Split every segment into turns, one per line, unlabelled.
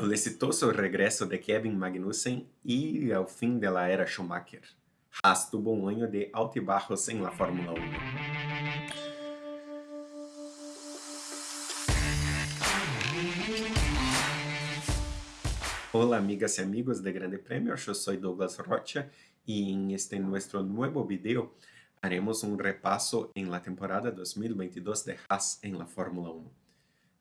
el exitoso regreso de Kevin Magnussen y el fin de la era Schumacher. Haas tuvo un año de altibajos en la Fórmula 1. Hola amigas y amigos de Grande Premio, yo soy Douglas Rocha y en este nuestro nuevo video haremos un repaso en la temporada 2022 de Haas en la Fórmula 1.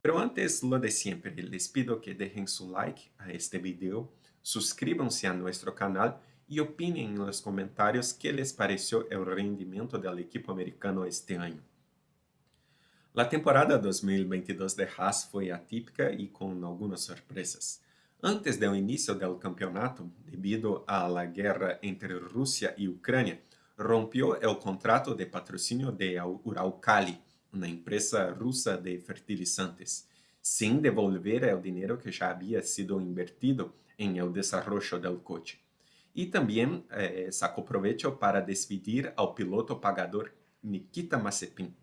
Pero antes, lo de siempre, les pido que dejen su like a este video, suscríbanse a nuestro canal y opinen en los comentarios qué les pareció el rendimiento del equipo americano este año. La temporada 2022 de Haas fue atípica y con algunas sorpresas. Antes del inicio del campeonato, debido a la guerra entre Rusia y Ucrania, rompió el contrato de patrocinio de Uralkali, una empresa rusa de fertilizantes, sin devolver el dinero que ya había sido invertido en el desarrollo del coche. Y también eh, sacó provecho para despedir al piloto pagador Nikita Mazepin.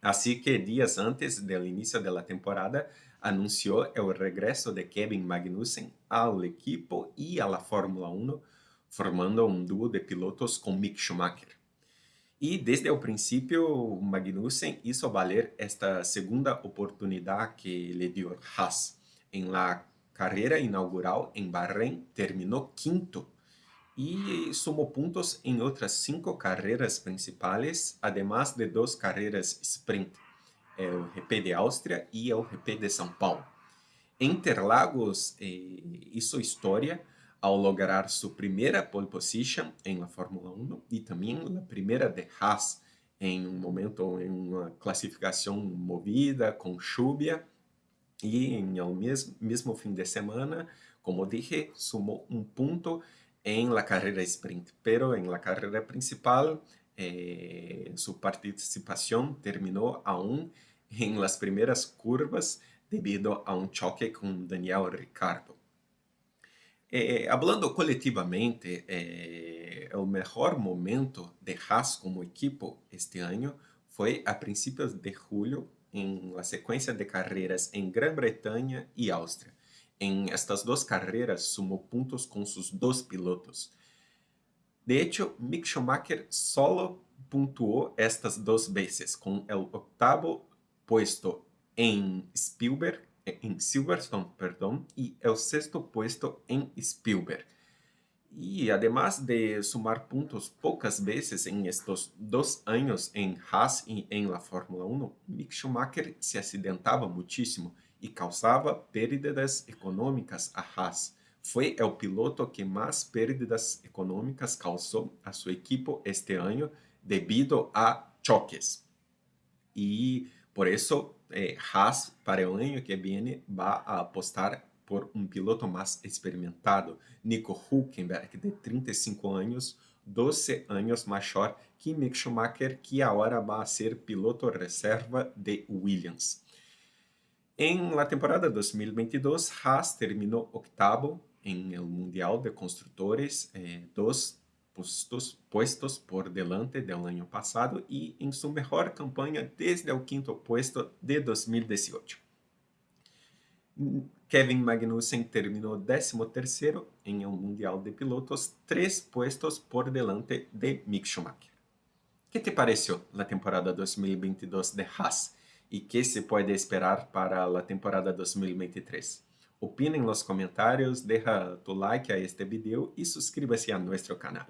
Así que días antes del inicio de la temporada, anunció el regreso de Kevin Magnussen al equipo a la Fórmula 1, formando un dúo de pilotos con Mick Schumacher. E desde o princípio, Magnussen hizo valer esta segunda oportunidade que le dio Haas. En la carreira inaugural em Bahrein, terminou quinto e sumou pontos em outras cinco carreiras principais, además de duas carreiras sprint, o GP de Áustria e o GP de São Paulo. Interlagos eh, hizo história ao lograr sua primeira pole position em la Fórmula 1 e também a primeira de Haas em um momento em uma classificação movida com chuva e em o mesmo, mesmo fim de semana, como dije, sumou um ponto em la carreira sprint, pero em la carreira principal eh, sua participação terminou aún em las primeiras curvas devido a um choque com Daniel Ricciardo. Eh, hablando coletivamente, eh, el mejor momento de Haas como equipo este año fue a principios de julio en la secuencia de carreras en Gran Bretaña y Austria. En estas dos carreras sumó puntos con sus dos pilotos. De hecho, Mick Schumacher solo puntuó estas dos veces, con el octavo puesto en Spielberg em Silverstone, perdão, e é o sexto puesto em Spielberg. E además de sumar pontos poucas vezes em estes dois anos em Haas e em la Fórmula 1, Mick Schumacher se acidentava muitíssimo e causava pérdidas econômicas a Haas. Foi o piloto que mais pérdidas econômicas causou a sua equipe este ano devido a choques. E por isso eh, Haas para el año que viene va a apostar por un piloto más experimentado, Nico Hülkenberg, de 35 años, 12 años mayor que Mick Schumacher, que ahora va a ser piloto reserva de Williams. En la temporada 2022, Haas terminó octavo en el Mundial de Constructores, eh, dos puestos por delante del año pasado y en su mejor campaña desde el quinto puesto de 2018. Kevin Magnussen terminou 13º em um Mundial de Pilotos, três puestos por delante de Mick Schumacher. que te pareceu a temporada 2022 de Haas e que se pode esperar para a temporada 2023? Opina nos comentários, deixa tu like a este vídeo e suscríbase a nosso canal.